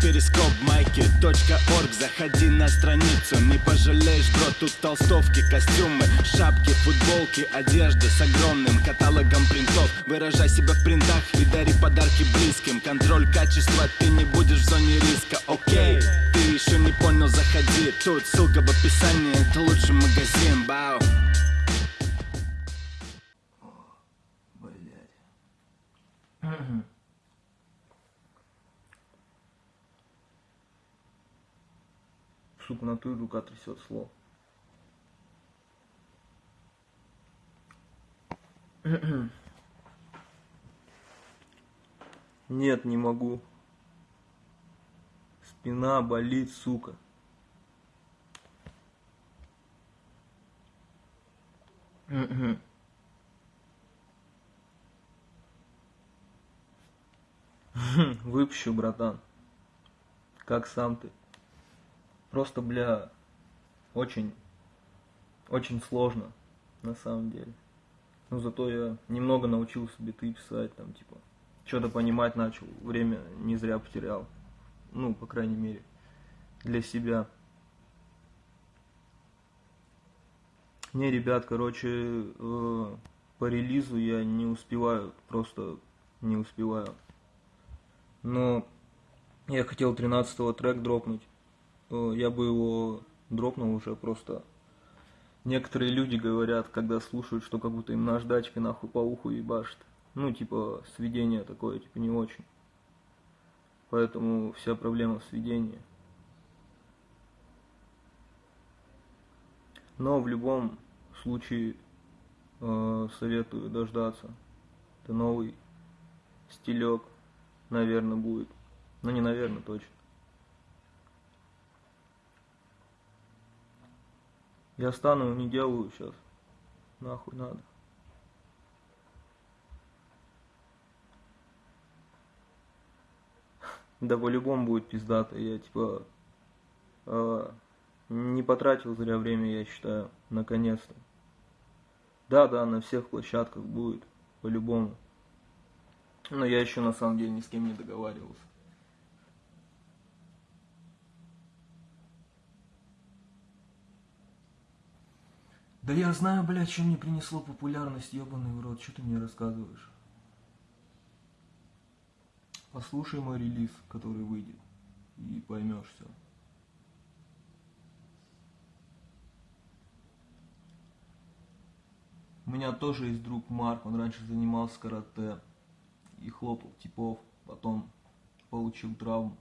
перископ майки .орг. Заходи на страницу, не пожалеешь, бро Тут толстовки, костюмы, шапки, футболки Одежда с огромным каталогом принтов. Выражай себя в принтах и дари подарки близким. Контроль качества, ты не будешь в зоне риска, окей Ты еще не понял, заходи. Тут ссылка в описании, это лучший магазин, бау. Блять. Сука, на ту рука трясет слов. Нет, не могу. Спина болит, сука. Выпущу, братан. Как сам ты? Просто, бля, очень, очень сложно, на самом деле. Но зато я немного научился биты писать, там, типа, что-то понимать начал, время не зря потерял. Ну, по крайней мере, для себя. Не, ребят, короче, э, по релизу я не успеваю, просто не успеваю. Но я хотел 13 трек дропнуть. Э, я бы его дропнул уже просто. Некоторые люди говорят, когда слушают, что как будто им наждачкой нахуй по уху ебашит. Ну, типа, сведение такое, типа, не очень. Поэтому вся проблема в сведении. Но в любом случае э, советую дождаться. Это новый стилек, наверное, будет. Ну, не наверное, точно. Я стану, не делаю сейчас. Нахуй надо. Да по-любому будет пиздато. Я типа э, не потратил зря время, я считаю, наконец-то. Да, да, на всех площадках будет, по-любому. Но я еще на самом деле ни с кем не договаривался. Да я знаю, блядь, что мне принесло популярность, ебаный в рот, что ты мне рассказываешь? Послушай мой релиз, который выйдет, и поймешь все. У меня тоже есть друг Марк, он раньше занимался карате и хлопал типов, потом получил травму.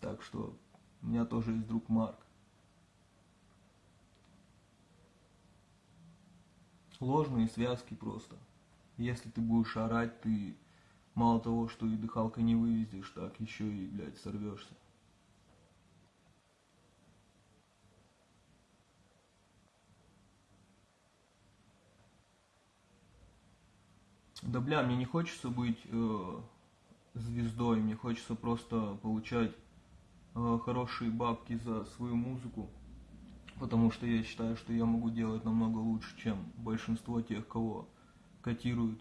Так что у меня тоже есть друг Марк. Сложные связки просто. Если ты будешь орать, ты мало того, что и дыхалка не вывезешь, так еще и, блядь, сорвешься. Да бля, мне не хочется быть э, звездой, мне хочется просто получать э, хорошие бабки за свою музыку потому что я считаю, что я могу делать намного лучше, чем большинство тех, кого котируют.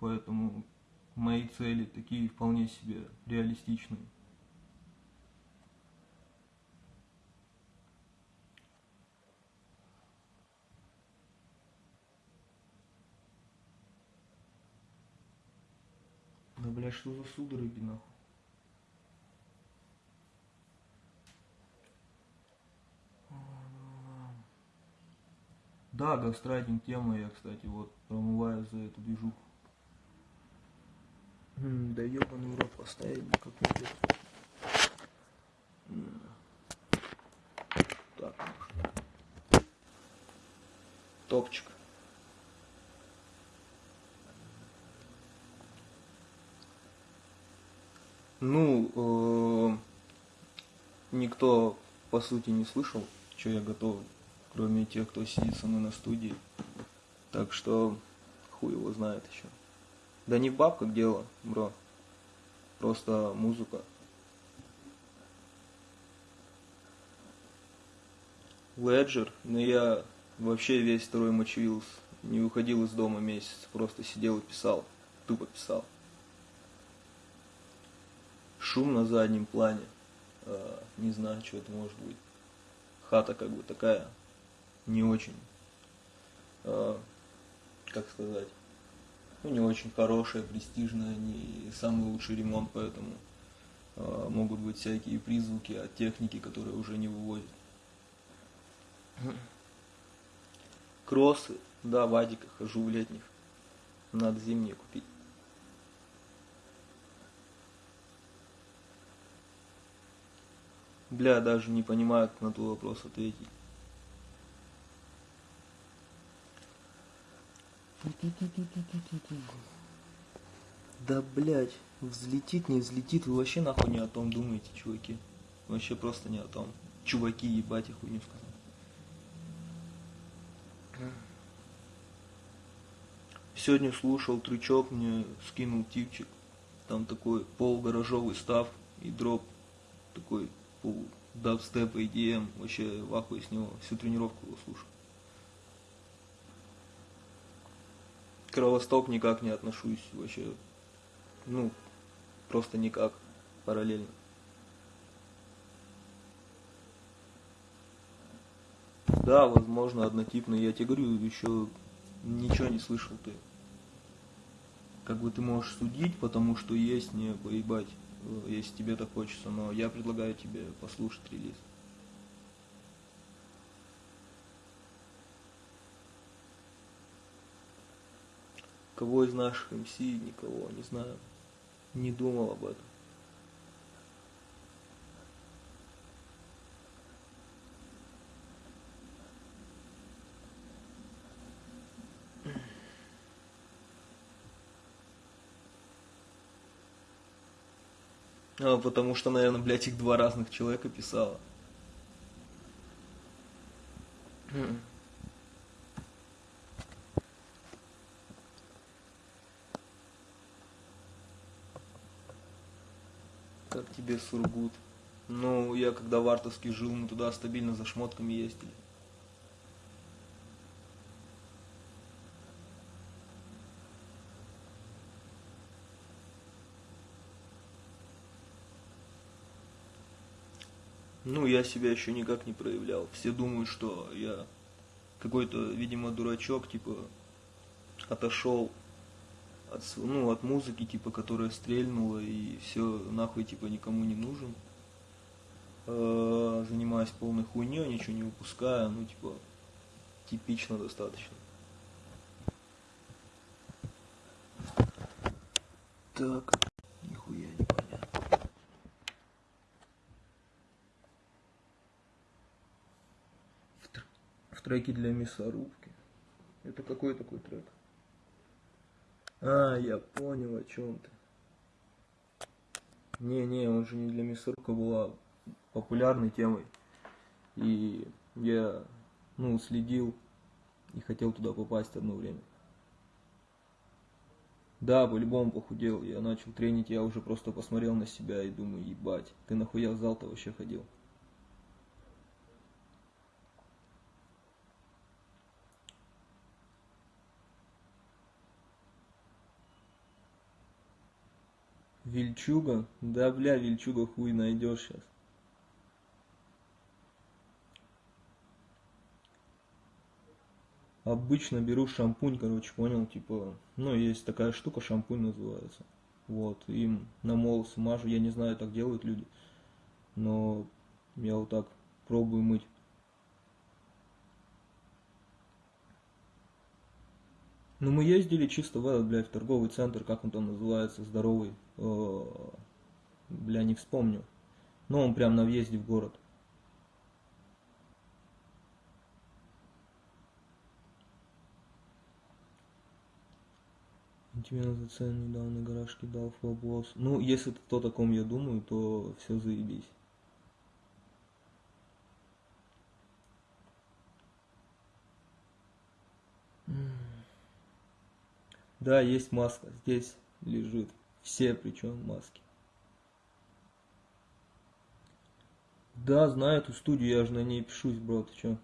Поэтому мои цели такие вполне себе реалистичные. Да бля, что за судороги нахуй? Да, гастрайтинг тема, я, кстати, вот промываю за эту движуху. Да ебаный поставить бы как-нибудь. Так. Топчик. Ну, э, никто по сути не слышал, что я готов кроме тех, кто сидит со мной на студии. Так что хуй его знает еще. Да не в бабках дело, бро. Просто музыка. Леджер, но я вообще весь второй мочевился. Не выходил из дома месяц, просто сидел и писал. Тупо писал. шум на заднем плане. Э, не знаю, что это может быть. Хата как бы такая, не очень, э, как сказать, ну не очень хорошая, престижная, не самый лучший ремонт, поэтому э, могут быть всякие призвуки от техники, которые уже не вывозят. Кроссы, да, в адиках хожу в летних. Надо зимние купить. Бля, даже не понимаю, как на твой вопрос ответить. Да, блядь, взлетит, не взлетит, вы вообще нахуй не о том думаете, чуваки. Вообще просто не о том. Чуваки, ебать, я хуйню сказал. Сегодня слушал трючок, мне скинул типчик. Там такой полугаражовый став и дроп такой пол дабстеп, EDM. Вообще в ахуе с него. Всю тренировку его слушал. Кровосток никак не отношусь вообще. Ну, просто никак. Параллельно. Да, возможно, однотипный. Я тебе говорю, еще ничего не слышал ты. Как бы ты можешь судить, потому что есть не поебать, э, если тебе так хочется, но я предлагаю тебе послушать релиз. Кого из наших МС, никого, не знаю. Не думал об этом. А, потому что, наверное, блядь, их два разных человека писала. Тебе Сургут? Ну, я когда в Артовске жил, мы туда стабильно за шмотками ездили. Ну, я себя еще никак не проявлял. Все думают, что я какой-то, видимо, дурачок, типа, отошел от, ну, от музыки, типа, которая стрельнула, и все нахуй, типа, никому не нужен. Э, занимаюсь полной хуйней, ничего не выпускаю, ну, типа, типично достаточно. Так. треки для мясорубки. Это какой такой трек? А, я понял, о чем ты. Не-не, он же не для мясорубка была популярной темой. И я, ну, следил и хотел туда попасть одно время. Да, по-любому похудел. Я начал тренить, я уже просто посмотрел на себя и думаю, ебать, ты нахуя в зал-то вообще ходил? Вильчуга? Да, бля, Вильчуга хуй найдешь сейчас. Обычно беру шампунь, короче, понял, типа, ну, есть такая штука, шампунь называется. Вот, им на волосы мажу, я не знаю, так делают люди, но я вот так пробую мыть. Ну, мы ездили чисто в этот, блядь, в торговый центр, как он там называется, здоровый. Э, бля, не вспомню. Но он прям на въезде в город. Тебе на цену недавно гараж кидал флоблос. Ну, если это то, о ком я думаю, то все заебись. Да, есть маска. Здесь лежит. Все причем маски. Да, знаю эту студию, я же на ней пишусь, бро, ты чё?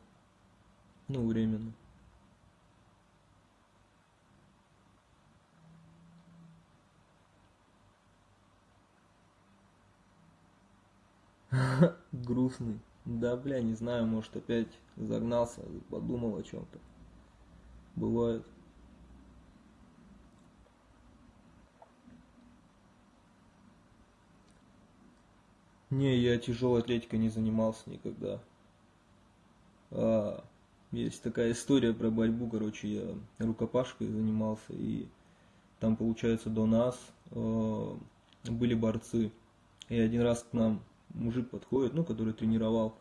Ну, временно. Грустный. Да, бля, не знаю, может опять загнался, подумал о чем-то. Бывает. Не, я тяжелой атлетикой не занимался никогда. А, есть такая история про борьбу, короче, я рукопашкой занимался, и там, получается, до нас э, были борцы. И один раз к нам мужик подходит, ну, который тренировал,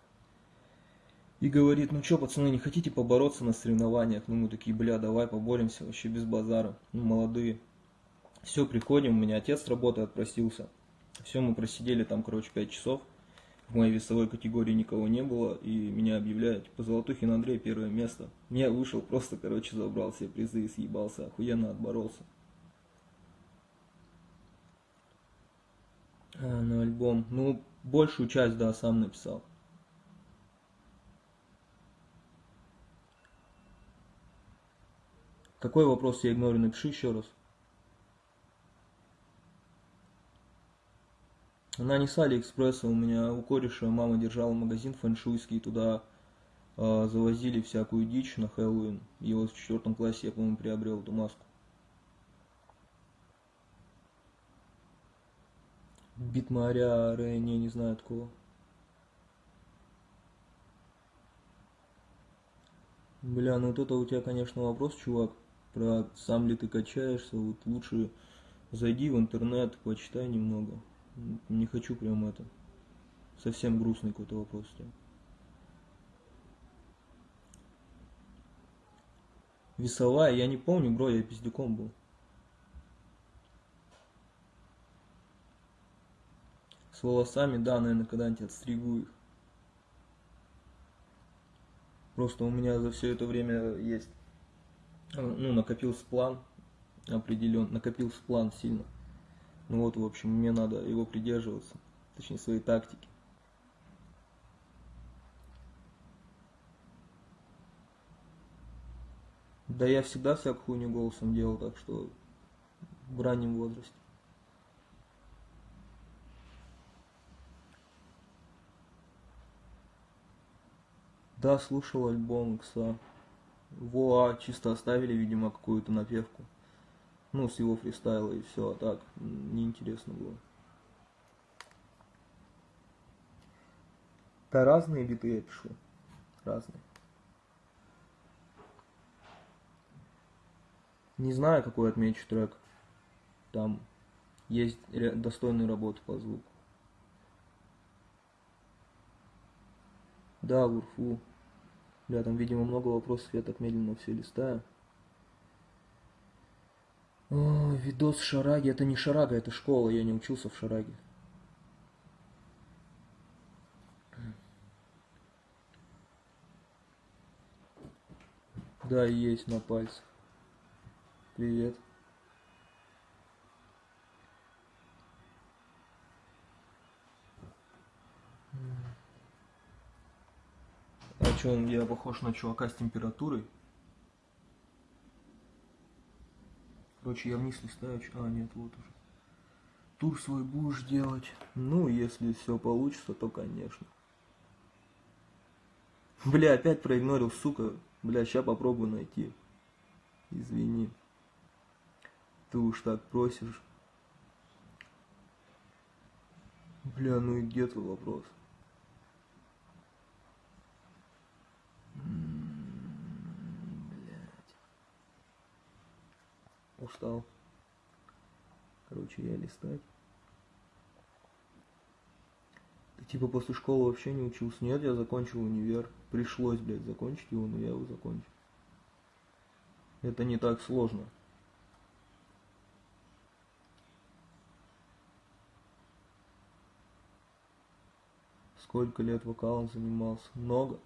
и говорит, ну что, пацаны, не хотите побороться на соревнованиях? Ну, мы такие, бля, давай поборемся, вообще без базара, ну, молодые. Все, приходим, у меня отец с работы отпросился. Все, мы просидели там, короче, 5 часов. В моей весовой категории никого не было, и меня объявляют, типа, Золотухин Андрей, первое место. Я вышел, просто, короче, забрал все призы и съебался, охуенно отборолся. А, на альбом. Ну, большую часть, да, сам написал. Какой вопрос я игнорю? Напиши еще раз. Она не с Алиэкспресса, у меня у кореша мама держала магазин фэншуйский, туда э, завозили всякую дичь на Хэллоуин. И вот в четвертом классе я, по-моему, приобрел эту маску. Битмаря, Рэ, не, не знаю такого. Бля, ну вот это у тебя, конечно, вопрос, чувак, про сам ли ты качаешься, вот лучше зайди в интернет, почитай немного. Не хочу прям это. Совсем грустный какой-то вопрос. Весовая, я не помню, бро, я пиздюком был. С волосами, да, наверное, когда-нибудь отстригу их. Просто у меня за все это время есть, ну, накопился план определен, накопился план сильно. Ну вот, в общем, мне надо его придерживаться, точнее своей тактики. Да я всегда всякую хуйню голосом делал, так что в раннем возрасте. Да, слушал альбом Икса. Во, чисто оставили, видимо, какую-то напевку. Ну, с его фристайла и все, а так, неинтересно было. Да разные биты я пишу. Разные. Не знаю, какой отмечу трек. Там есть достойные работы по звуку. Да, Урфу. Бля, там, видимо, много вопросов, я так медленно все листаю. О, видос Шараги. Это не Шарага, это школа. Я не учился в Шараге. Да, есть на пальцах. Привет. А что, я похож на чувака с температурой? Короче, я вниз листаю. А, нет, вот уже. Тур свой будешь делать. Ну, если все получится, то конечно. Бля, опять проигнорил, сука. Бля, сейчас попробую найти. Извини. Ты уж так просишь. Бля, ну и где твой вопрос? Устал. Короче, я листать. Ты типа после школы вообще не учился? Нет, я закончил универ. Пришлось, блядь, закончить его, но я его закончил. Это не так сложно. Сколько лет вокалом занимался? Много.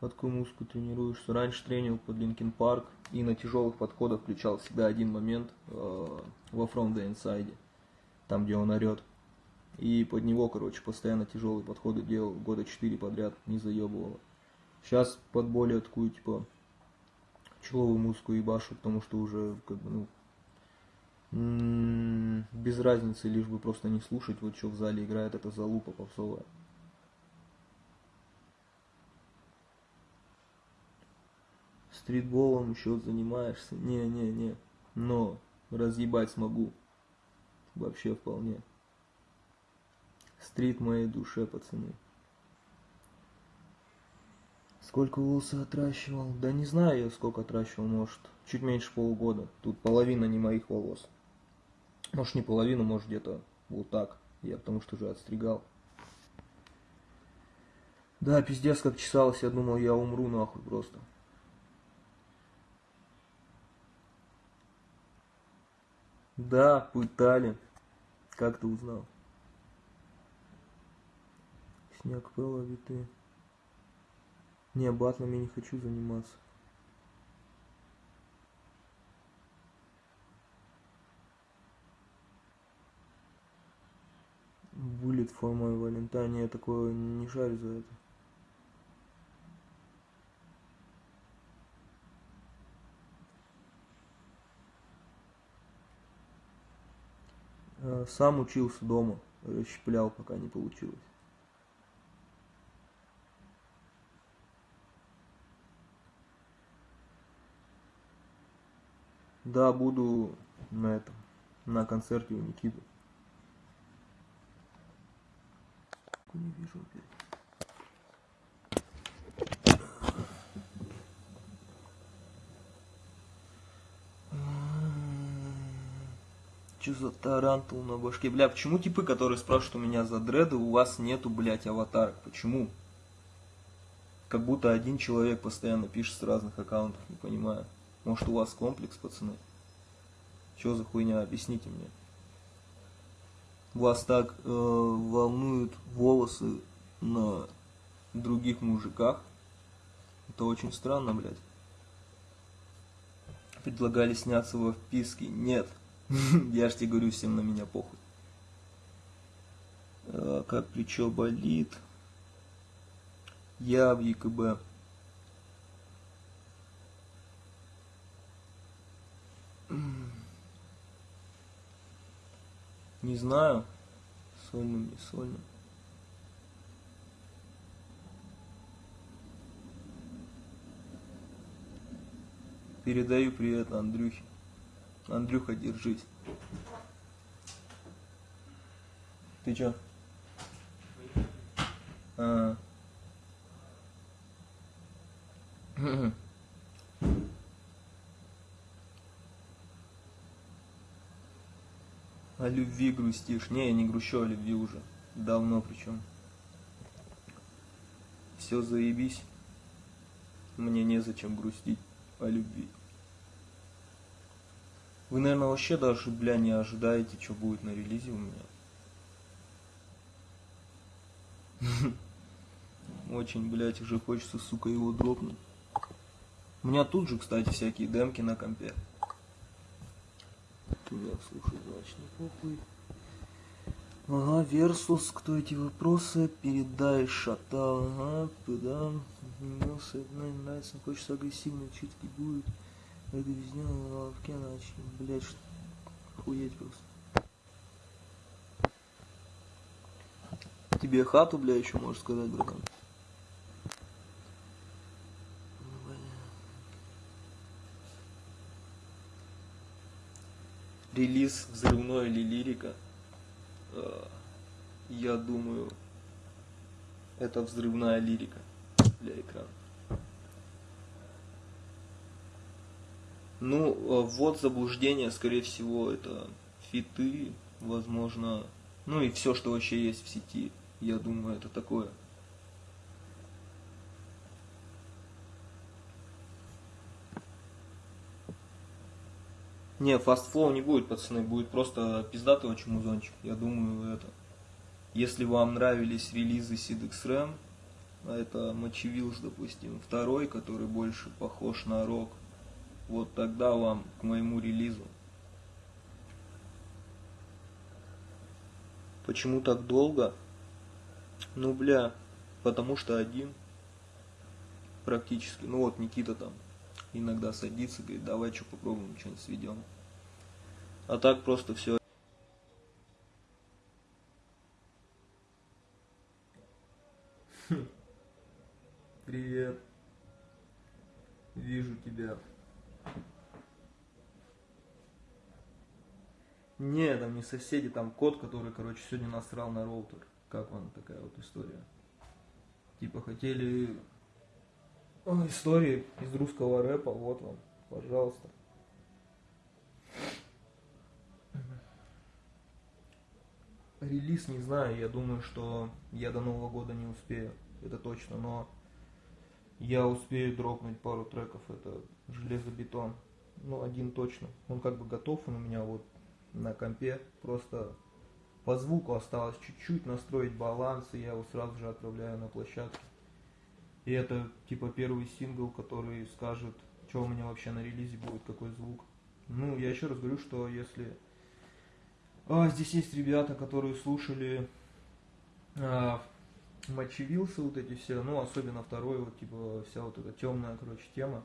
Под какую музыку тренируешься. Раньше тренил под Linkin Park и на тяжелых подходах включал всегда один момент э, во From the Inside, там где он орет. И под него, короче, постоянно тяжелые подходы делал, года четыре подряд не заебывало. Сейчас под более такую, типа, чилловую музыку ебашу, потому что уже как бы, ну, м, без разницы, лишь бы просто не слушать, вот что в зале играет, это залупа попсовая. Стритболом еще занимаешься? Не-не-не. Но разъебать смогу. Вообще вполне. Стрит моей душе, пацаны. Сколько волосы отращивал? Да не знаю я, сколько отращивал, может, чуть меньше полугода. Тут половина не моих волос. Может, не половина, может, где-то вот так. Я потому что уже отстригал. Да, пиздец, как чесалось, я думал, я умру нахуй просто. Да, пытали. Как ты узнал? Снег пыла виты. Не, батлами не хочу заниматься. Bullet for my Valentine. Я такое не шарю за это. Сам учился дома, расщеплял, пока не получилось. Да, буду на этом, на концерте у Никиты. Не вижу опять. Че за тарантул на башке? Бля, почему типы, которые спрашивают у меня за дреды, у вас нету, блядь, аватарок? Почему? Как будто один человек постоянно пишет с разных аккаунтов, не понимаю. Может у вас комплекс, пацаны? Че за хуйня? Объясните мне. Вас так э, волнуют волосы на других мужиках? Это очень странно, блядь. Предлагали сняться во вписке. Нет. Я ж тебе говорю, всем на меня похуй. А, как плечо болит. Я в ЕКБ. Не знаю. Сольным, не сольным. Передаю привет Андрюхе. Андрюха, держись. Ты чё? А. О любви грустишь. Не, я не грущу о любви уже. Давно причем. Все заебись. Мне незачем грустить о любви. Вы, наверное, вообще даже, бля, не ожидаете, что будет на релизе у меня. Очень, блядь, уже хочется, сука, его дропнуть. У меня тут же, кстати, всякие демки на компе. Туда, слушай, значит, не похуй. Ага, Версус, кто эти вопросы? Передай шатал, ага. Мился, нравится, хочется агрессивно, чутки будет. Это везде на лавке начали, блять, что... Охуеть просто. Тебе хату, бля, еще можешь сказать, братан. Релиз взрывной или лирика? Э, я думаю, это взрывная лирика для экрана. Ну, э, вот заблуждение, скорее всего, это фиты, возможно, ну и все, что вообще есть в сети. Я думаю, это такое. Не, fast flow не будет, пацаны, будет просто пиздатый очень музончик. Я думаю, это... Если вам нравились релизы Sid XRAM, а это Мочевилс, допустим, второй, который больше похож на рок, вот тогда вам к моему релизу. Почему так долго? Ну, бля, потому что один практически. Ну вот, Никита там иногда садится, говорит, давай что попробуем, что-нибудь сведем. А так просто все. Привет. Вижу тебя. Не, там не соседи, там кот, который, короче, сегодня насрал на роутер. Как вам такая вот история? Типа хотели О, истории из русского рэпа, вот вам, пожалуйста. Релиз не знаю, я думаю, что я до Нового года не успею, это точно, но я успею дропнуть пару треков, это железобетон. Ну, один точно. Он как бы готов, он у меня вот на компе. Просто по звуку осталось чуть-чуть настроить баланс, и я его сразу же отправляю на площадку. И это типа первый сингл, который скажет, что у меня вообще на релизе будет, какой звук. Ну, я еще раз говорю, что если... А, здесь есть ребята, которые слушали а, Мочевился вот эти все, ну, особенно второй, вот, типа, вся вот эта темная, короче, тема,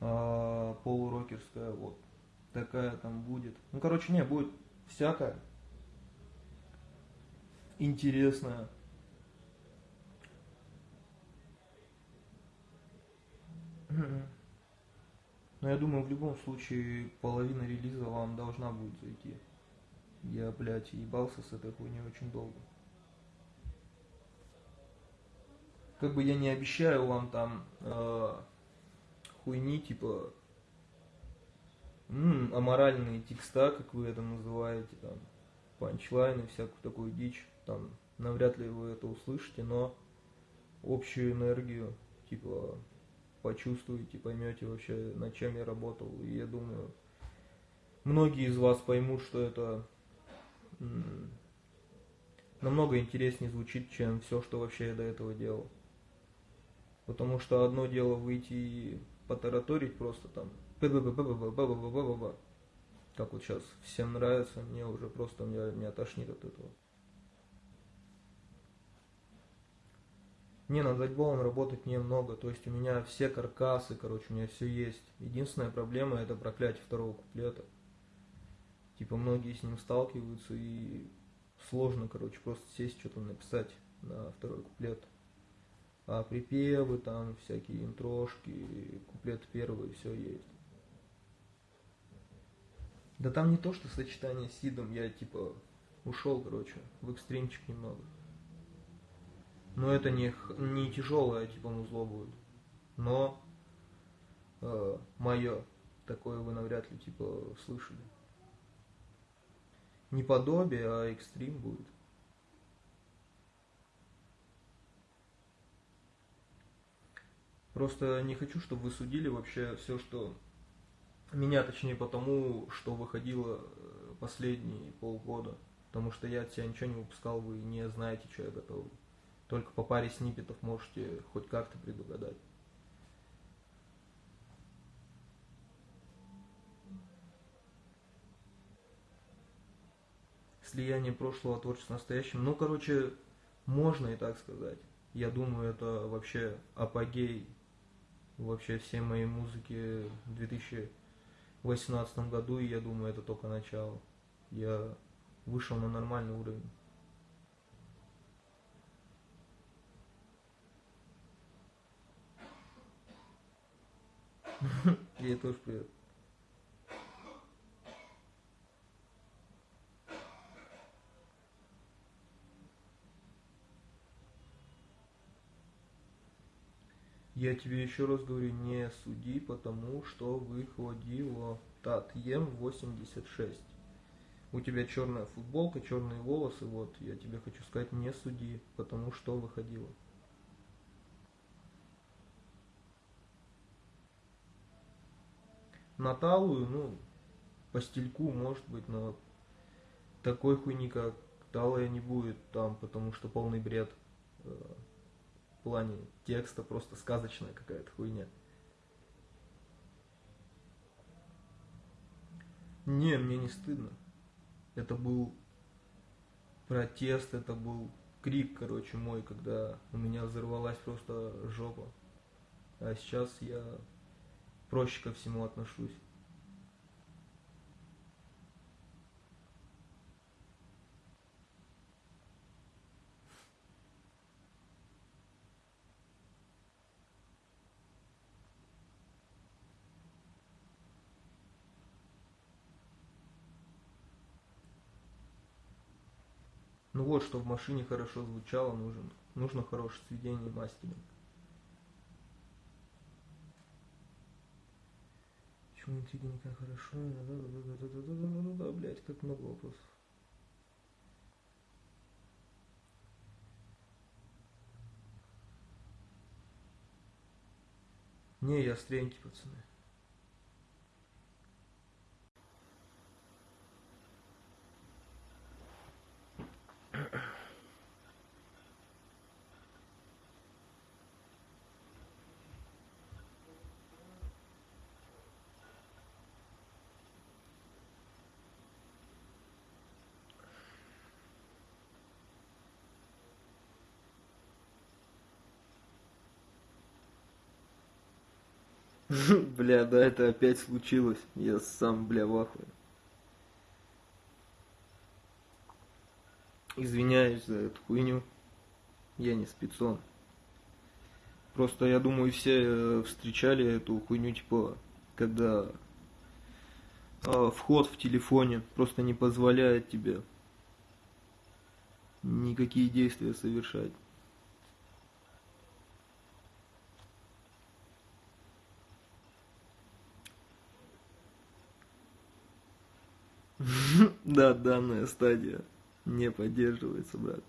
а, полурокерская, вот, такая там будет. Ну, короче, не, будет всякое интересное. Но я думаю, в любом случае половина релиза вам должна будет зайти. Я, блядь, ебался с этой хуйней очень долго. Как бы я не обещаю вам там э, хуйни, типа м, аморальные текста, как вы это называете, там, панчлайны, всякую такую дичь, там, навряд ли вы это услышите, но общую энергию, типа, почувствуете, поймете вообще, над чем я работал. И я думаю, многие из вас поймут, что это намного интереснее звучит, чем все, что вообще я до этого делал. Потому что одно дело выйти и потараторить просто там, как вот сейчас всем нравится, мне уже просто меня, меня тошнит от этого. Не, над альбомом работать немного, то есть у меня все каркасы, короче, у меня все есть. Единственная проблема это проклятие второго куплета. Типа многие с ним сталкиваются и сложно, короче, просто сесть что-то написать на второй куплет. А припевы там, всякие интрошки, куплет первый, все есть. Да там не то, что сочетание с Сидом, я типа ушел, короче, в экстримчик немного. Но это не, не тяжелое, типа музло будет. Но э, мое, такое вы навряд ли типа слышали. Не подобие, а экстрим будет. Просто не хочу, чтобы вы судили вообще все, что меня, точнее, потому, что выходило э, последние полгода. Потому что я от себя ничего не выпускал, вы не знаете, что я готовлю. Только по паре сниппетов можете хоть как-то предугадать. Слияние прошлого творчества с настоящим. Ну, короче, можно и так сказать. Я думаю, это вообще апогей вообще всей моей музыки в 2018 году, и я думаю, это только начало. Я вышел на нормальный уровень. Ей тоже привет. Я тебе еще раз говорю, не суди, потому что выходило Татьем 86. У тебя черная футболка, черные волосы, вот, я тебе хочу сказать, не суди, потому что выходило. На талую, ну, по стильку, может быть, но такой хуйни, как талая не будет там, потому что полный бред э, в плане текста, просто сказочная какая-то хуйня. Не, мне не стыдно. Это был протест, это был крик, короче, мой, когда у меня взорвалась просто жопа. А сейчас я проще ко всему отношусь. Ну вот, что в машине хорошо звучало, нужен, нужно хорошее сведение мастеринг. Почему интриги никак хорошо? Да-да-да-да-да-да-да-да, блядь, как много вопросов. Не, я стренький, пацаны. Бля, да, это опять случилось. Я сам, бля, в. Извиняюсь за эту хуйню. Я не спецон. Просто я думаю, все э, встречали эту хуйню, типа, когда э, вход в телефоне просто не позволяет тебе никакие действия совершать. Да, данная стадия не поддерживается, брат.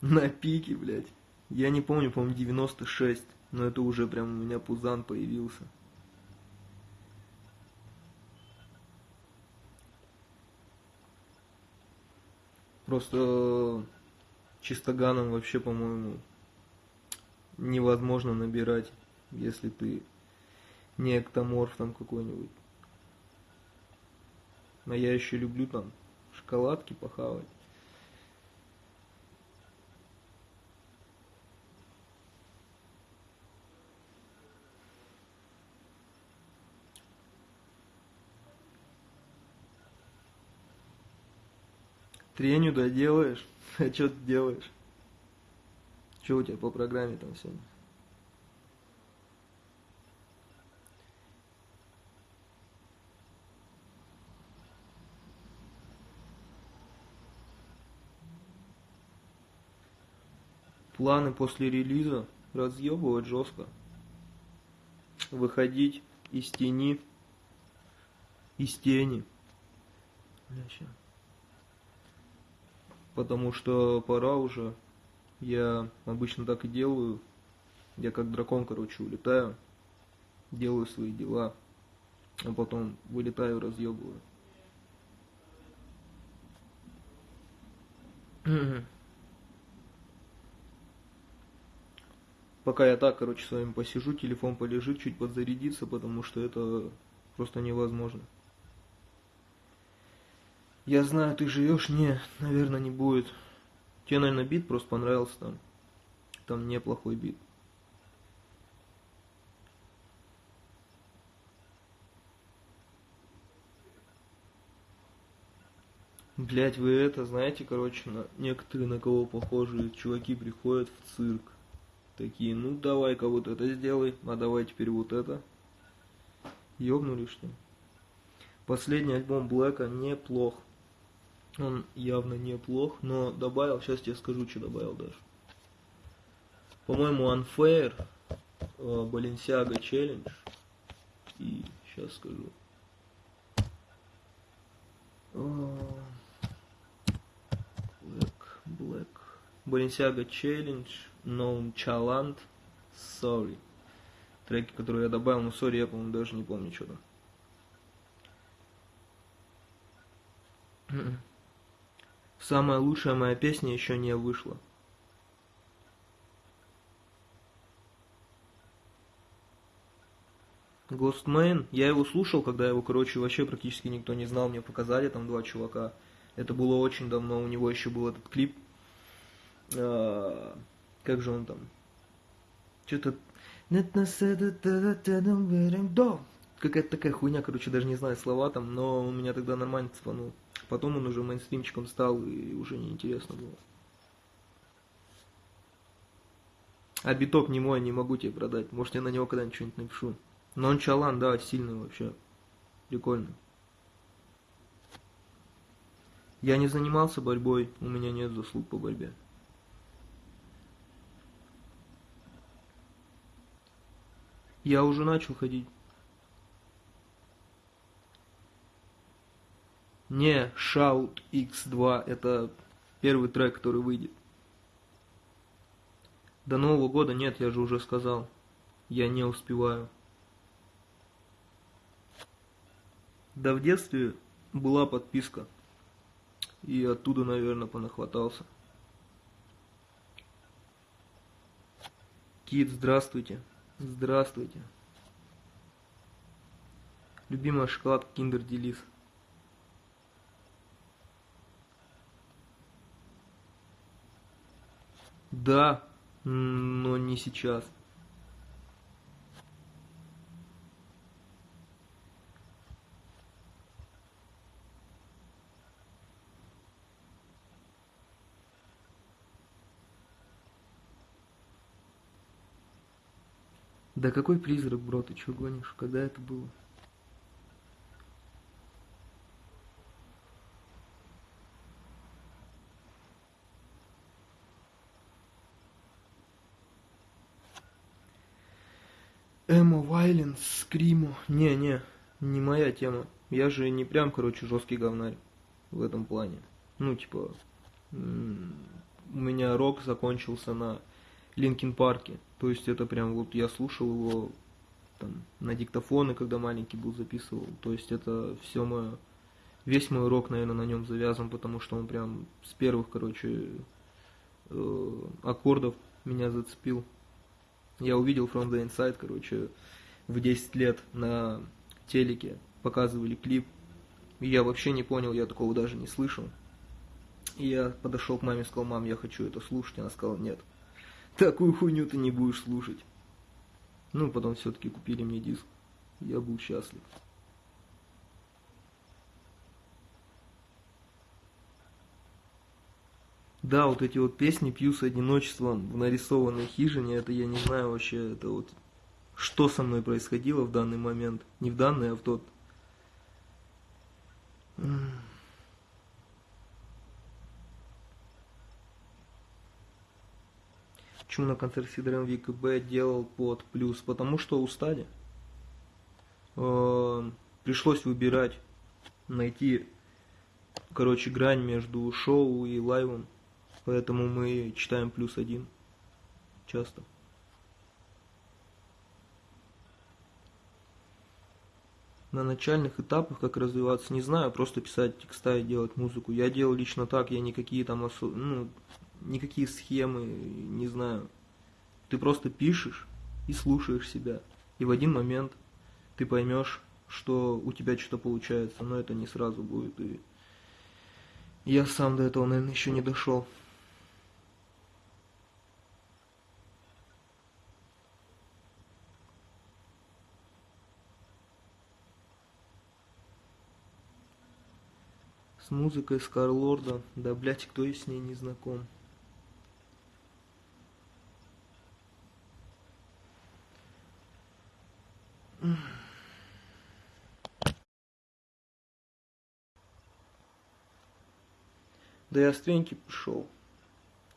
На пике, блядь. Я не помню, по-моему, 96. Но это уже прям у меня пузан появился. Просто чистоганом вообще, по-моему, невозможно набирать, если ты не эктоморф там какой-нибудь. А я еще люблю там шоколадки похавать. Треню доделаешь? А что ты делаешь? Что у тебя по программе там сегодня? Планы после релиза разъебывать жестко. Выходить из тени, из тени. Потому что пора уже я обычно так и делаю. Я как дракон, короче, улетаю, делаю свои дела, а потом вылетаю, разъебываю. Пока я так, короче, с вами посижу, телефон полежит, чуть подзарядится, потому что это просто невозможно. Я знаю, ты живешь? Не, наверное, не будет. Тебе, наверное, бит просто понравился там. Там неплохой бит. Блять, вы это знаете, короче, на некоторые на кого похожие чуваки приходят в цирк. Такие, ну давай-ка вот это сделай, а давай теперь вот это. Ёбнули что ли? Последний альбом Блэка неплох. Он явно неплох, но добавил, сейчас тебе скажу, что добавил даже. По-моему, Unfair, э, Balenciaga Challenge и сейчас скажу. Black, Black. Balenciaga Challenge, No Chalant, Sorry. Треки, которые я добавил, но Sorry я, по-моему, даже не помню, что там. Самая лучшая моя песня еще не вышла. Ghostman, я его слушал, когда его, короче, вообще практически никто не знал, мне показали там два чувака. Это было очень давно, у него еще был этот клип. А, как же он там? Что-то... Какая-то такая хуйня, короче, даже не знаю слова там, но у меня тогда нормально цепанул. Потом он уже мейнстримчиком стал, и уже неинтересно было. А биток не мой, не могу тебе продать. Может, я на него когда-нибудь что-нибудь напишу. Но он чалан, да, сильный вообще. Прикольно. Я не занимался борьбой, у меня нет заслуг по борьбе. Я уже начал ходить. Не Shout X2, это первый трек, который выйдет. До Нового года нет, я же уже сказал. Я не успеваю. Да в детстве была подписка. И оттуда, наверное, понахватался. Кит, здравствуйте. Здравствуйте. Любимая шоколадка Kinder Delice. Да, но не сейчас. Да какой призрак, бро, ты чё гонишь? Когда это было? Вайленс, Скриму. Не-не, не моя тема. Я же не прям, короче, жесткий говнарь в этом плане. Ну, типа, у меня рок закончился на Linkin Park'е. То есть это прям вот я слушал его там, на диктофоны, когда маленький был, записывал. То есть это все мое, весь мой рок, наверное, на нем завязан, потому что он прям с первых, короче, э, аккордов меня зацепил. Я увидел From the Inside, короче, в 10 лет на телеке показывали клип. Я вообще не понял, я такого даже не слышал. И я подошел к маме и сказал, мам, я хочу это слушать. Она сказала, нет, такую хуйню ты не будешь слушать. Ну, потом все-таки купили мне диск. Я был счастлив. Да, вот эти вот песни «Пью с одиночеством» в нарисованной хижине, это я не знаю вообще, это вот что со мной происходило в данный момент. Не в данный, а в тот. Почему на концерт Сидором ВКБ делал под плюс? Потому что устали. Э, пришлось выбирать, найти, короче, грань между шоу и лайвом. Поэтому мы читаем плюс один часто. На начальных этапах, как развиваться, не знаю, просто писать текста и делать музыку. Я делал лично так, я никакие там осо... ну, никакие схемы, не знаю. Ты просто пишешь и слушаешь себя. И в один момент ты поймешь, что у тебя что-то получается, но это не сразу будет. И я сам до этого, наверное, еще не дошел. С музыкой Скарлорда, да блять, кто и с ней не знаком. Да я с треньки пришел.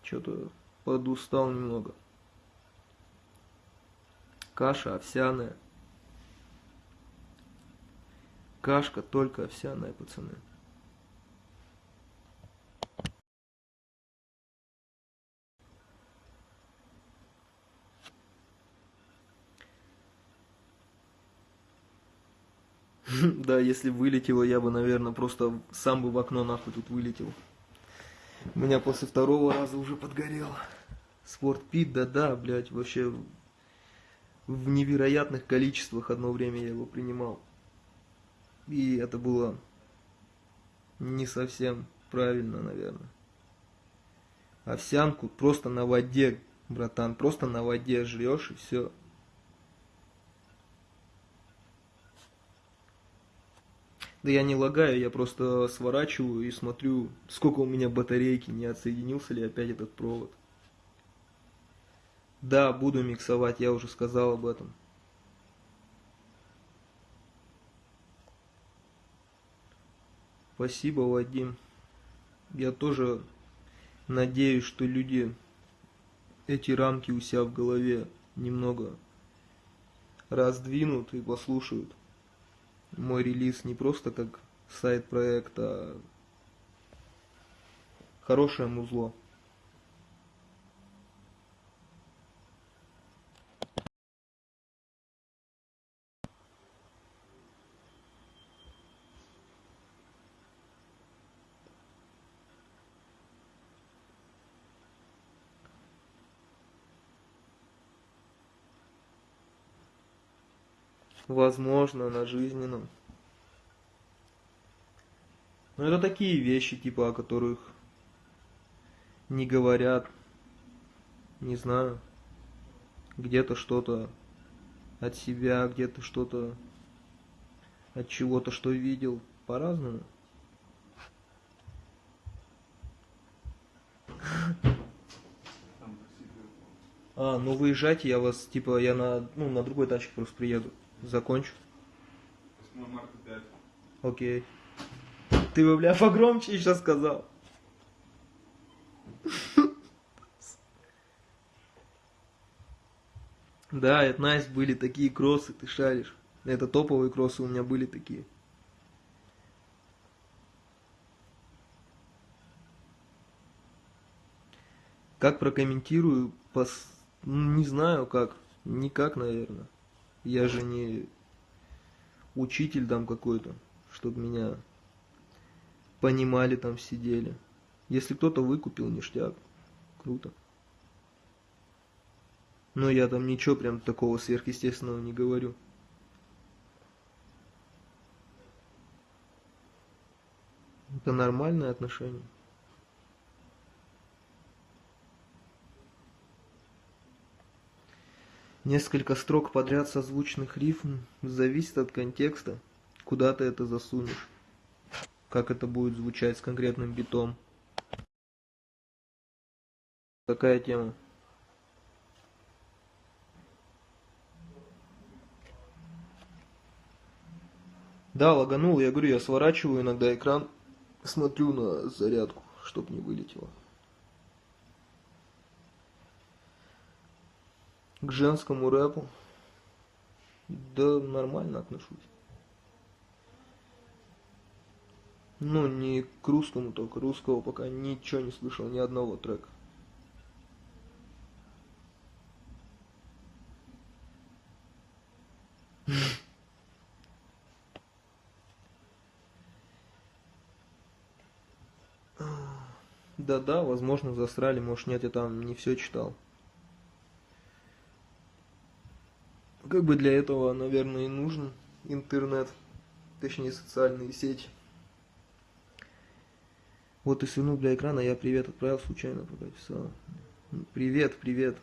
Что-то подустал немного. Каша овсяная. Кашка только овсяная, пацаны. Да, если вылетело, я бы, наверное, просто сам бы в окно нахуй тут вылетел. У меня после второго раза уже подгорел. Спортпит, да-да, блядь, вообще в невероятных количествах одно время я его принимал. И это было не совсем правильно, наверное. Овсянку просто на воде, братан, просто на воде жрешь и все. Да я не лагаю, я просто сворачиваю и смотрю, сколько у меня батарейки, не отсоединился ли опять этот провод. Да, буду миксовать, я уже сказал об этом. Спасибо, Вадим. Я тоже надеюсь, что люди эти рамки у себя в голове немного раздвинут и послушают мой релиз не просто как сайт проекта, а хорошее музло. Возможно, на жизненном. Но это такие вещи, типа, о которых не говорят, не знаю, где-то что-то от себя, где-то что-то от чего-то, что видел, по-разному. А, ну выезжайте, я вас, типа, я на, ну, на другой тачке просто приеду. Закончу. 8 марта 5. Окей. Ты бы, бля, погромче еще сказал. Да, это Найс были такие кроссы, ты шаришь. Это топовые кроссы у меня были такие. Как прокомментирую, пос... не знаю как, никак, наверное. Я же не учитель там какой-то, чтобы меня понимали там сидели. Если кто-то выкупил, ништяк. Круто. Но я там ничего прям такого сверхъестественного не говорю. Это нормальное отношение. Несколько строк подряд созвучных рифм зависит от контекста, куда ты это засунешь, как это будет звучать с конкретным битом. Такая тема. Да, лаганул, я говорю, я сворачиваю иногда экран, смотрю на зарядку, чтоб не вылетело. К женскому рэпу? Да нормально отношусь. Ну, не к русскому только. Русского пока ничего не слышал, ни одного трека. Да-да, возможно, засрали, может, нет, я там не все читал. Как бы для этого, наверное, и нужен интернет, точнее социальные сети. Вот и сыну для экрана я привет отправил случайно, пока писал. Привет, привет.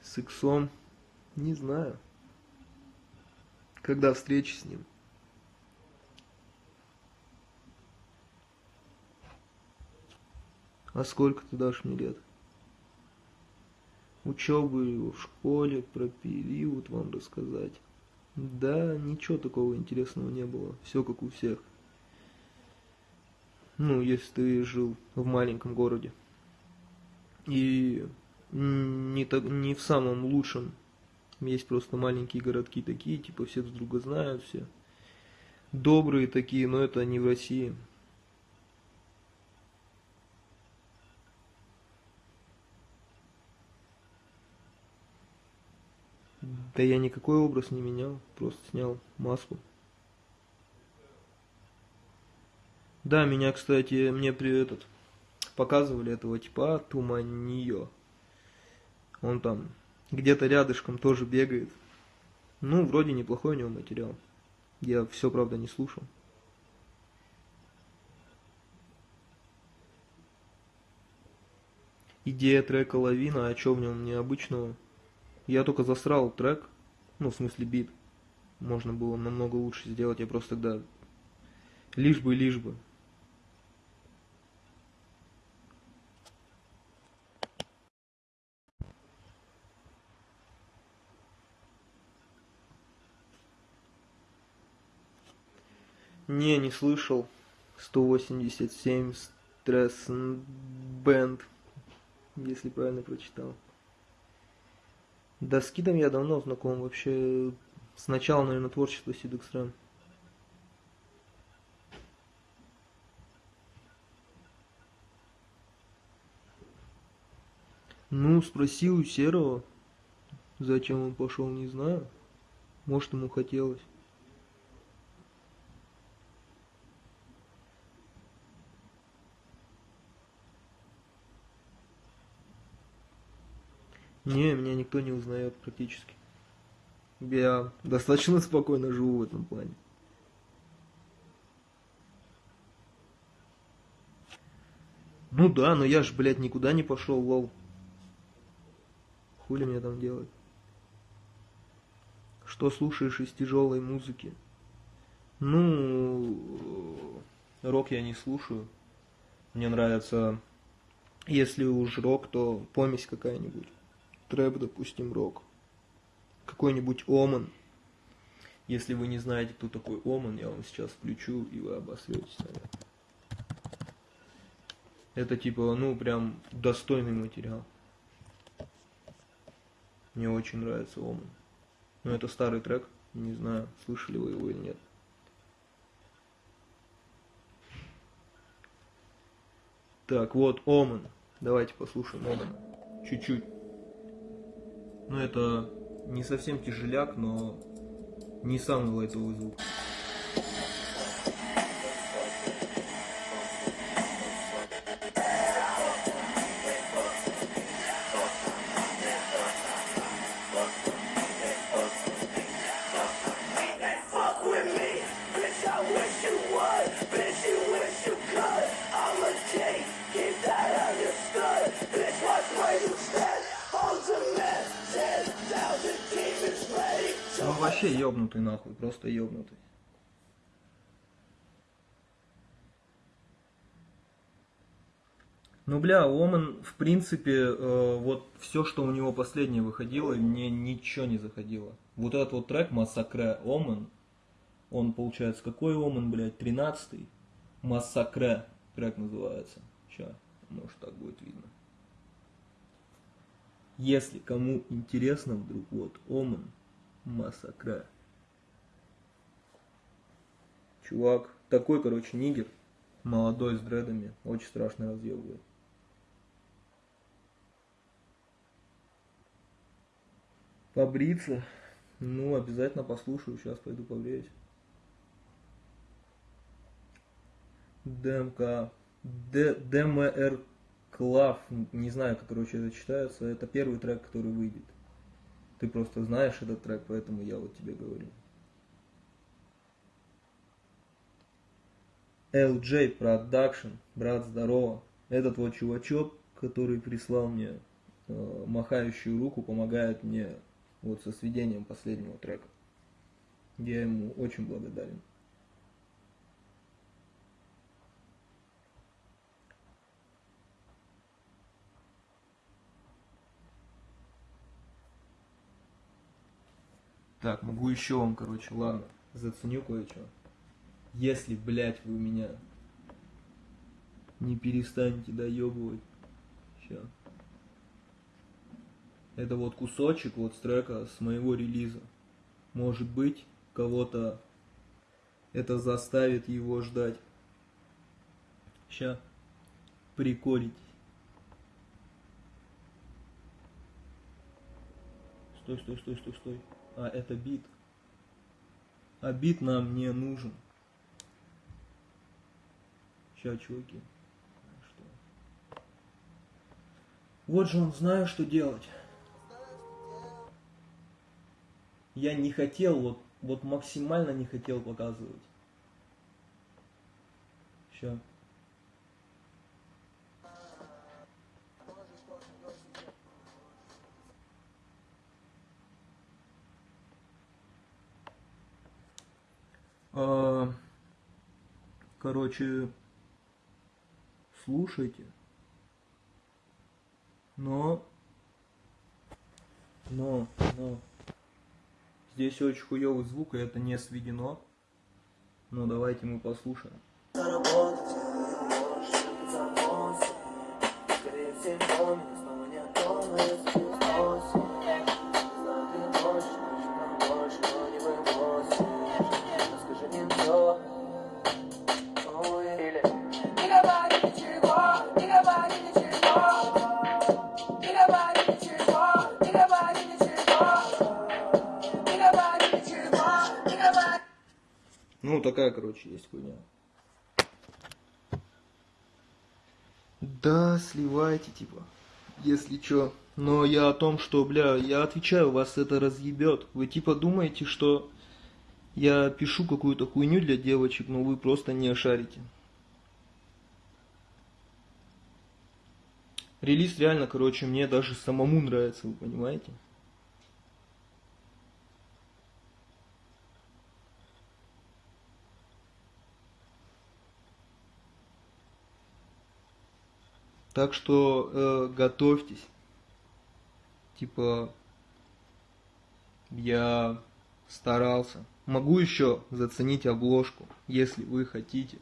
С иксом, не знаю. Когда встречи с ним. А сколько ты дашь мне лет? Учебы в школе, про период вам рассказать. Да, ничего такого интересного не было. Все как у всех. Ну, если ты жил в маленьком городе. И не, так, не в самом лучшем. Есть просто маленькие городки такие, типа все друг друга знают, все добрые такие, но это не в России. Да я никакой образ не менял, просто снял маску. Да, меня, кстати, мне при этот показывали этого типа Туманио. Он там где-то рядышком тоже бегает. Ну, вроде неплохой у него материал. Я все, правда, не слушал. Идея трека «Лавина», а что в нем необычного? Я только засрал трек, ну, в смысле бит. Можно было намного лучше сделать, я просто тогда... Лишь бы, лишь бы. Не, не слышал. 187 стресс бенд, если правильно прочитал. Да, с Кидом я давно знаком, вообще с начала, наверное, творчества Сидексрам. Ну, спросил у Серого, зачем он пошел, не знаю. Может, ему хотелось. Не, меня никто не узнает практически. Я достаточно спокойно живу в этом плане. Ну да, но я ж, блядь, никуда не пошел, лол. Хули мне там делать? Что слушаешь из тяжелой музыки? Ну, рок я не слушаю. Мне нравится, если уж рок, то помесь какая-нибудь трэп, допустим, рок. Какой-нибудь Оман. Если вы не знаете, кто такой Оман, я вам сейчас включу, и вы обосретесь, наверное. Это типа, ну, прям достойный материал. Мне очень нравится Оман. Но это старый трек, не знаю, слышали вы его или нет. Так, вот Оман. Давайте послушаем Омана. Чуть-чуть. Ну, это не совсем тяжеляк, но не самый лайтовый звук. Вообще ёбнутый нахуй, просто ёбнутый. Ну, бля, Оман, в принципе, э, вот все, что у него последнее выходило, мне ничего не заходило. Вот этот вот трек Массакре Оман, он получается какой Оман, блядь, 13-й? Массакре трек называется. Сейчас, может так будет видно. Если кому интересно вдруг, вот Оман, Массакра. Чувак, такой, короче, нигер, молодой с дредами, очень страшно разъебывает. Побриться? Ну, обязательно послушаю, сейчас пойду побреюсь. ДМК. ДМР Клав, не знаю, как, короче, это читается. Это первый трек, который выйдет. Ты просто знаешь этот трек, поэтому я вот тебе говорю. LJ Production, брат, здорово. Этот вот чувачок, который прислал мне э, махающую руку, помогает мне вот со сведением последнего трека. Я ему очень благодарен. Так, могу еще вам, короче, ладно, заценю кое-что. Если, блядь, вы меня не перестанете доебывать. Сейчас. Это вот кусочек вот с трека с моего релиза. Может быть, кого-то это заставит его ждать. Сейчас. Приколитесь. Стой, стой, стой, стой, стой а это бит. А бит нам не нужен. Сейчас, чуваки. Что? Вот же он знаю, что делать. я не хотел, вот, вот максимально не хотел показывать. Все. Короче, слушайте. Но, но, но, здесь очень хуёвый звук, и это не сведено. Но давайте мы послушаем. Ну, такая, короче, есть хуйня. Да, сливайте, типа, если чё. Но я о том, что, бля, я отвечаю, вас это разъебет. Вы типа думаете, что я пишу какую-то хуйню для девочек, но вы просто не шарите. Релиз реально, короче, мне даже самому нравится, вы понимаете? Так что э, готовьтесь. Типа, я старался. Могу еще заценить обложку, если вы хотите.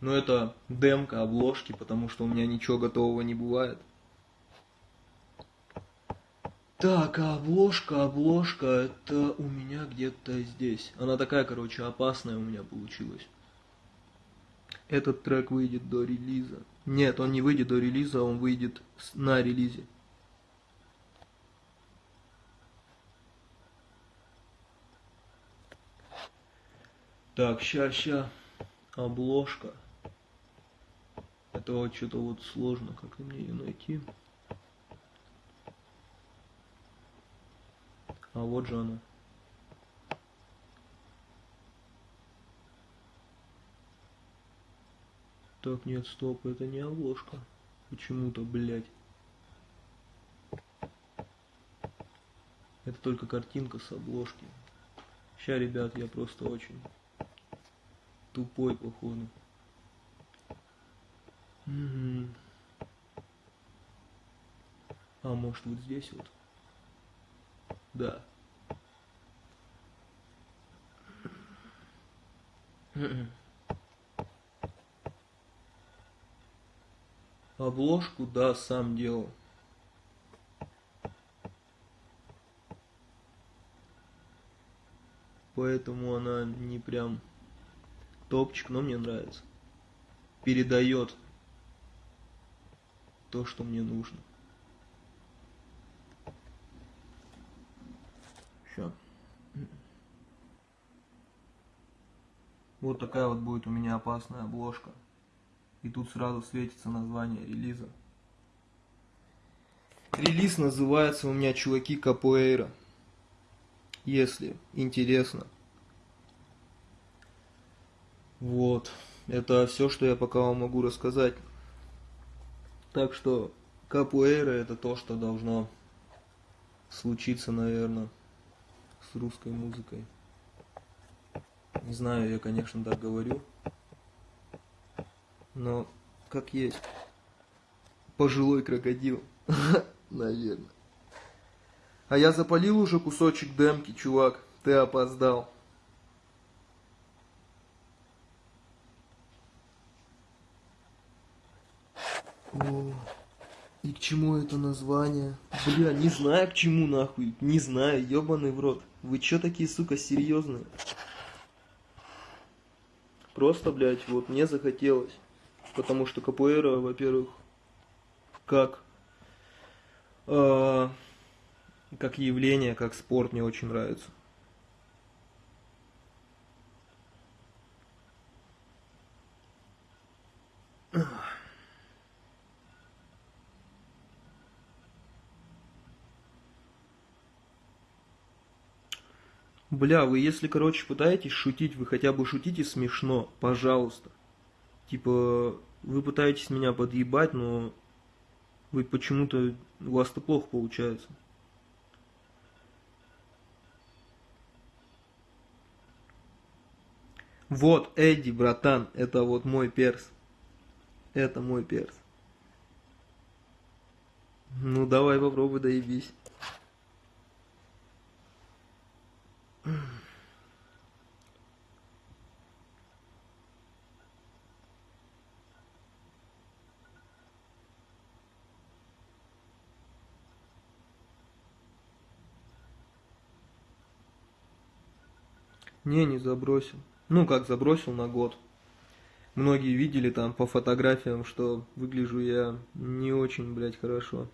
Но это демка обложки, потому что у меня ничего готового не бывает. Так, а обложка, обложка, это у меня где-то здесь. Она такая, короче, опасная у меня получилась. Этот трек выйдет до релиза. Нет, он не выйдет до релиза, он выйдет на релизе. Так, ща, ща. Обложка. Это вот что-то вот сложно, как мне ее найти. А вот же она. Так, нет, стоп, это не обложка. Почему-то, блядь. Это только картинка с обложки. Ща, ребят, я просто очень тупой, походу. Мгм. А может вот здесь вот? Да. Обложку, да, сам делал. Поэтому она не прям топчик, но мне нравится. Передает то, что мне нужно. Все. Вот такая вот будет у меня опасная обложка. И тут сразу светится название релиза. Релиз называется у меня «Чуваки Капуэйра». Если интересно. Вот. Это все, что я пока вам могу рассказать. Так что капуэйра это то, что должно случиться, наверное, с русской музыкой. Не знаю, я, конечно, так говорю. Но как есть. Пожилой крокодил. Наверное. А я запалил уже кусочек демки, чувак. Ты опоздал. О, и к чему это название? Бля, не знаю к чему нахуй. Не знаю, ебаный в рот. Вы чё такие, сука, серьезные? Просто, блядь, вот мне захотелось. Потому что капуэра, во-первых, как э, как явление, как спорт мне очень нравится. Бля, вы если, короче, пытаетесь шутить, вы хотя бы шутите смешно, пожалуйста. Типа, вы пытаетесь меня подъебать, но вы почему-то, у вас-то плохо получается. Вот, Эдди, братан, это вот мой перс. Это мой перс. Ну, давай попробуй, доебись. Не, не забросил. Ну, как забросил на год. Многие видели там по фотографиям, что выгляжу я не очень, блядь, хорошо.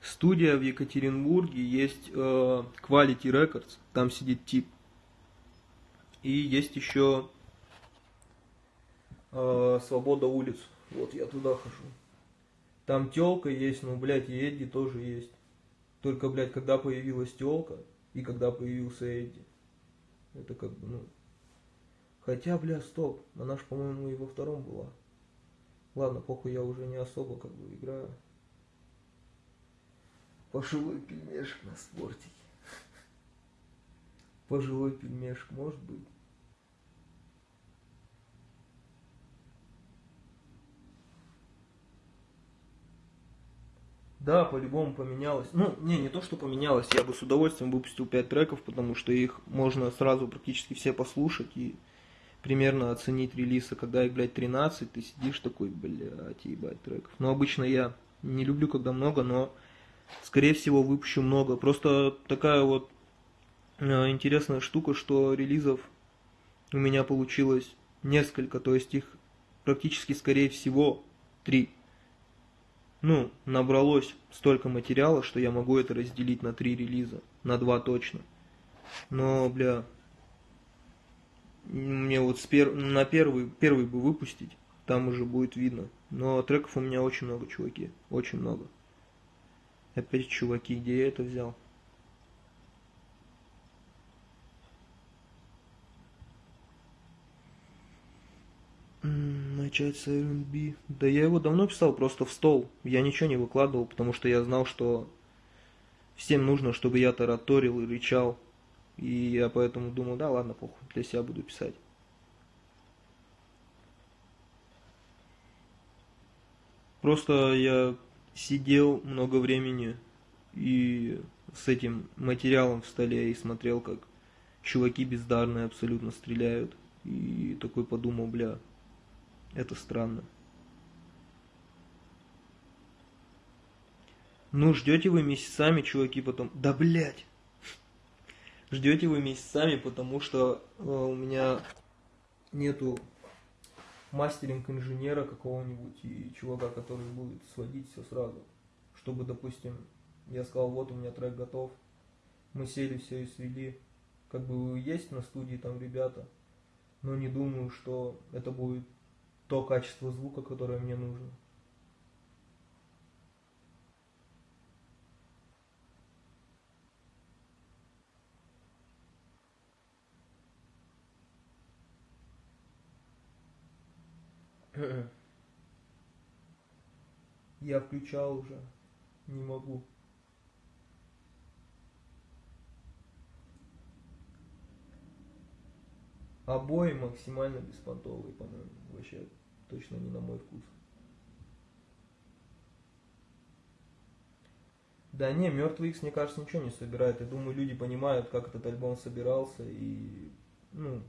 Студия в Екатеринбурге есть э, Quality Records, там сидит тип. И есть еще э, Свобода улиц. Вот я туда хожу. Там телка есть, ну, блядь, и Эдди тоже есть. Только, блядь, когда появилась телка и когда появился Эдди. Это как бы, ну... Хотя, бля, стоп, она ж, по-моему, и во втором была. Ладно, похуй, я уже не особо как бы играю. Пожилой пельмешек на спортике. Пожилой пельмешек, может быть. Да, по-любому поменялось. Ну, не, не то, что поменялось. Я бы с удовольствием выпустил 5 треков, потому что их можно сразу практически все послушать и примерно оценить релиза. Когда их, блядь, 13, ты сидишь такой, блядь, ебать треков. Но обычно я не люблю, когда много, но скорее всего выпущу много. Просто такая вот интересная штука, что релизов у меня получилось несколько, то есть их практически скорее всего три. Ну, набралось столько материала, что я могу это разделить на три релиза, на два точно. Но, бля, мне вот с пер... на первый, первый бы выпустить, там уже будет видно. Но треков у меня очень много, чуваки, очень много. Опять, чуваки, где я это взял? Начать с R&B. Да я его давно писал просто в стол. Я ничего не выкладывал, потому что я знал, что всем нужно, чтобы я тараторил и рычал. И я поэтому думал, да ладно, похуй, для себя буду писать. Просто я сидел много времени и с этим материалом в столе и смотрел, как чуваки бездарные абсолютно стреляют. И такой подумал, бля, это странно. Ну, ждете вы месяцами, чуваки, потом... Да, блядь! Ждете вы месяцами, потому что э, у меня нету мастеринг-инженера какого-нибудь и чувака, который будет сводить все сразу. Чтобы, допустим, я сказал, вот у меня трек готов, мы сели все и свели. Как бы есть на студии там ребята, но не думаю, что это будет то качество звука, которое мне нужно. Я включал уже. Не могу. Обои максимально беспонтовые, по-моему. Вообще точно не на мой вкус. Да не, Мертвый Икс, мне кажется, ничего не собирает. Я думаю, люди понимают, как этот альбом собирался, и, ну,